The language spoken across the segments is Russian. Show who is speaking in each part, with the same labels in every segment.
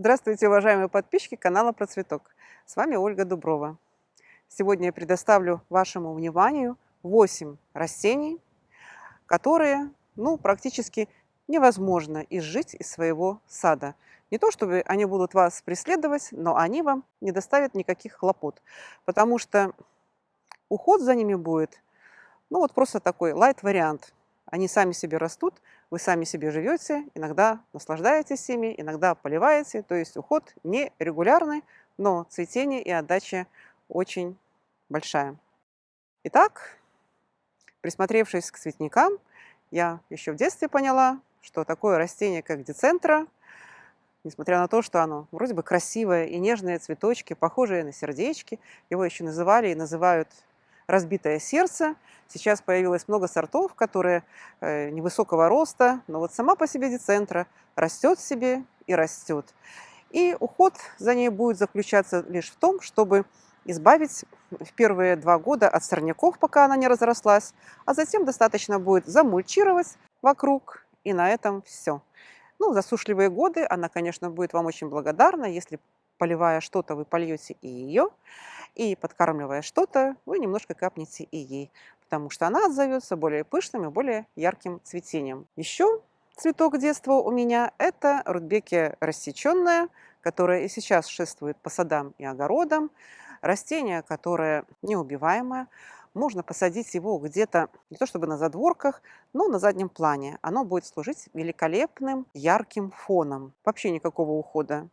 Speaker 1: Здравствуйте, уважаемые подписчики канала Про Цветок. С вами Ольга Дуброва. Сегодня я предоставлю вашему вниманию 8 растений, которые ну, практически невозможно изжить из своего сада. Не то, чтобы они будут вас преследовать, но они вам не доставят никаких хлопот, потому что уход за ними будет, ну вот просто такой лайт-вариант. Они сами себе растут, вы сами себе живете, иногда наслаждаетесь ими, иногда поливаете, то есть уход не регулярный, но цветение и отдача очень большая. Итак, присмотревшись к цветникам, я еще в детстве поняла, что такое растение, как децентра, несмотря на то, что оно вроде бы красивое и нежные цветочки, похожие на сердечки, его еще называли и называют разбитое сердце. Сейчас появилось много сортов, которые э, невысокого роста, но вот сама по себе децентра растет себе и растет. И уход за ней будет заключаться лишь в том, чтобы избавить в первые два года от сорняков, пока она не разрослась, а затем достаточно будет замульчировать вокруг, и на этом все. Ну, засушливые годы она, конечно, будет вам очень благодарна, если поливая что-то, вы польете и ее, и подкармливая что-то, вы немножко капнете и ей, потому что она отзовется более пышным и более ярким цветением. Еще цветок детства у меня – это рудбекия рассеченная, которая и сейчас шествует по садам и огородам. Растение, которое неубиваемое, можно посадить его где-то, не то чтобы на задворках, но на заднем плане. Оно будет служить великолепным ярким фоном. Вообще никакого ухода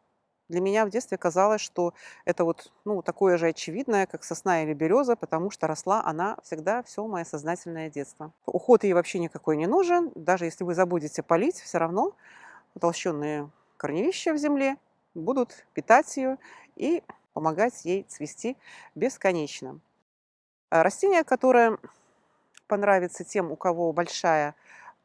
Speaker 1: для меня в детстве казалось, что это вот ну, такое же очевидное, как сосна или береза, потому что росла она всегда все мое сознательное детство. Уход ей вообще никакой не нужен. Даже если вы забудете полить, все равно утолщенные корневища в земле будут питать ее и помогать ей цвести бесконечно. А растение, которое понравится тем, у кого большая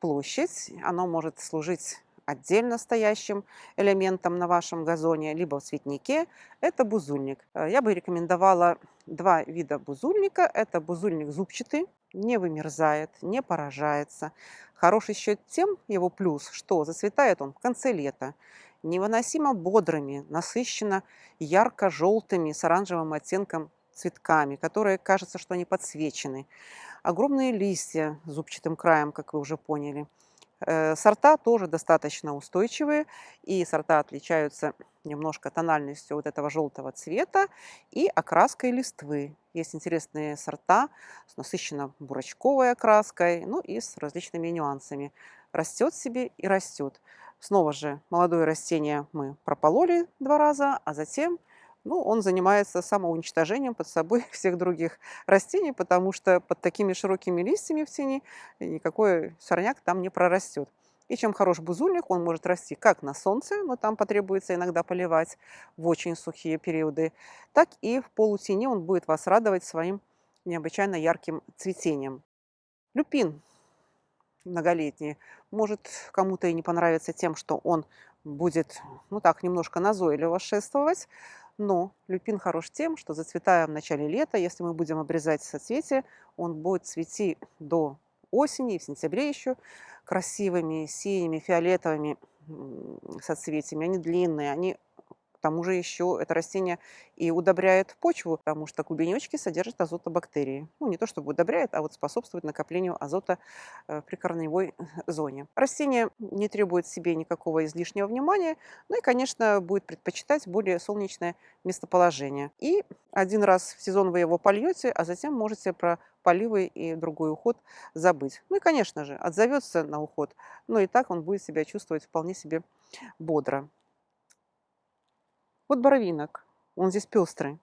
Speaker 1: площадь, оно может служить отдельно стоящим элементом на вашем газоне, либо в цветнике, это бузульник. Э, я бы рекомендовала два вида бузульника. Это бузульник зубчатый, не вымерзает, не поражается. Хороший еще тем его плюс, что зацветает он в конце лета. Невыносимо бодрыми, насыщенно ярко-желтыми с оранжевым оттенком цветками, которые кажется, что они подсвечены. Огромные листья с зубчатым краем, как вы уже поняли – сорта тоже достаточно устойчивые, и сорта отличаются немножко тональностью вот этого желтого цвета и окраской листвы. Есть интересные сорта с насыщенно бурочковой окраской, ну и с различными нюансами. Растет себе и растет. Снова же молодое растение мы пропололи два раза, а затем ну, он занимается самоуничтожением под собой всех других растений, потому что под такими широкими листьями в тени никакой сорняк там не прорастет. И чем хорош бузульник, он может расти как на солнце, но там потребуется иногда поливать в очень сухие периоды, так и в полутени он будет вас радовать своим необычайно ярким цветением. Люпин многолетний может кому-то и не понравиться тем, что он будет, ну так, немножко назойливо шествовать, но люпин хорош тем, что зацветая в начале лета, если мы будем обрезать соцветия, он будет цвести до осени в сентябре еще красивыми синими, фиолетовыми соцветиями. Они длинные, они к тому же еще это растение и удобряет почву, потому что клубенечки содержат азотобактерии. Ну, не то чтобы удобряет, а вот способствует накоплению азота э, при корневой зоне. Растение не требует себе никакого излишнего внимания, ну и, конечно, будет предпочитать более солнечное местоположение. И один раз в сезон вы его польете, а затем можете про поливы и другой уход забыть. Ну и, конечно же, отзовется на уход, но и так он будет себя чувствовать вполне себе бодро. Вот боровинок, он здесь пестрый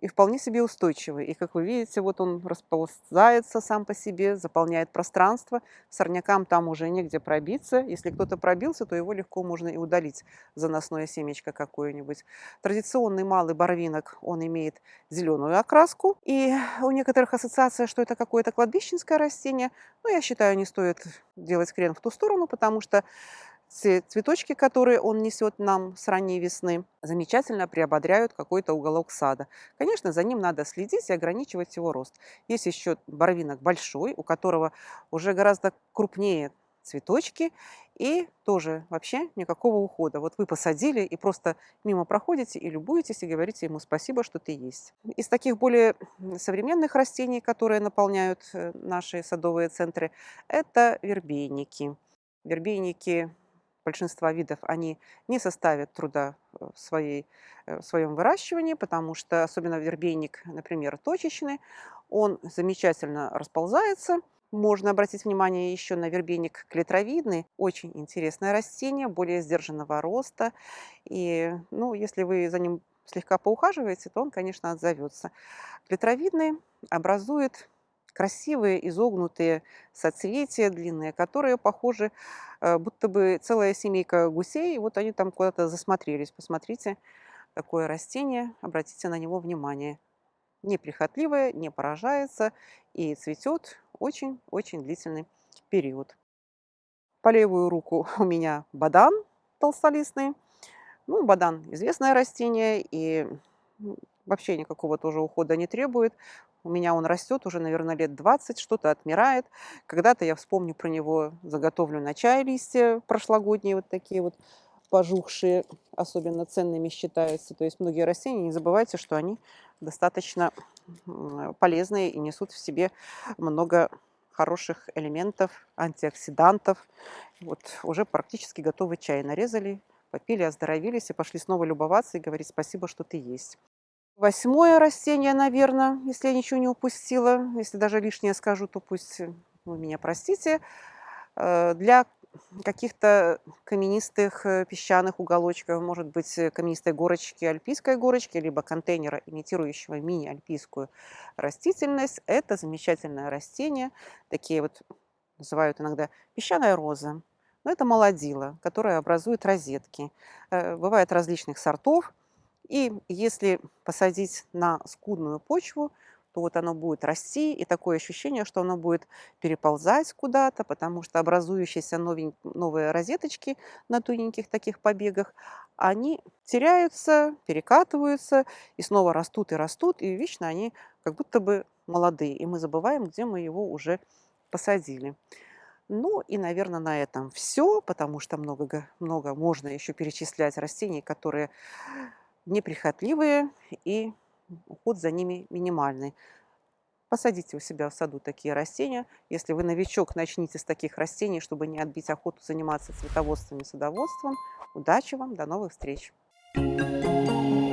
Speaker 1: и вполне себе устойчивый. И, как вы видите, вот он расползается сам по себе, заполняет пространство. Сорнякам там уже негде пробиться. Если кто-то пробился, то его легко можно и удалить, заносное семечко какое-нибудь. Традиционный малый боровинок, он имеет зеленую окраску. И у некоторых ассоциация, что это какое-то кладбищенское растение. Но я считаю, не стоит делать крен в ту сторону, потому что цветочки, которые он несет нам с ранней весны, замечательно приободряют какой-то уголок сада. Конечно, за ним надо следить и ограничивать его рост. Есть еще боровинок большой, у которого уже гораздо крупнее цветочки и тоже вообще никакого ухода. Вот вы посадили и просто мимо проходите и любуетесь, и говорите ему спасибо, что ты есть. Из таких более современных растений, которые наполняют э, наши садовые центры, это вербейники. Вербейники большинства видов, они не составят труда в, своей, э, в своем выращивании, потому что, особенно вербейник, например, точечный, он замечательно расползается. Можно обратить внимание еще на вербейник клетровидный. Очень интересное растение, более сдержанного роста. И, ну, если вы за ним слегка поухаживаете, то он, конечно, отзовется. Клетровидный образует красивые изогнутые соцветия длинные, которые похожи, э, будто бы целая семейка гусей. Вот они там куда-то засмотрелись. Посмотрите, такое растение, обратите на него внимание. Неприхотливое, не поражается и цветет очень-очень длительный период. По левую руку у меня бадан толстолистный. Ну, бадан – известное растение, и вообще никакого тоже ухода не требует. У меня он растет уже, наверное, лет 20, что-то отмирает. Когда-то я вспомню про него, заготовлю на чай листья прошлогодние, вот такие вот пожухшие, особенно ценными считаются. То есть многие растения, не забывайте, что они достаточно полезные и несут в себе много хороших элементов, антиоксидантов. Вот уже практически готовый чай нарезали, попили, оздоровились и пошли снова любоваться и говорить спасибо, что ты есть. Восьмое растение, наверное, если я ничего не упустила. Если даже лишнее скажу, то пусть вы меня простите. Э, для каких-то каменистых э, песчаных уголочков, может быть, э, каменистой горочки, альпийской горочки, либо контейнера, имитирующего мини-альпийскую растительность. Это замечательное растение. Такие вот называют иногда песчаная роза. Но это молодила, которая образует розетки. Бывает различных сортов – и если посадить на скудную почву, то вот оно будет расти, и такое ощущение, что оно будет переползать куда-то, потому что образующиеся новые розеточки на тоненьких таких побегах, они теряются, перекатываются, и снова растут и растут, и вечно они как будто бы молодые, и мы забываем, где мы его уже посадили. Ну и, наверное, на этом все, потому что много, много можно еще перечислять растений, которые неприхотливые и уход за ними минимальный. Посадите у себя в саду такие растения. Если вы новичок, начните с таких растений, чтобы не отбить охоту заниматься цветоводством и садоводством. Удачи вам, до новых встреч! Thank you.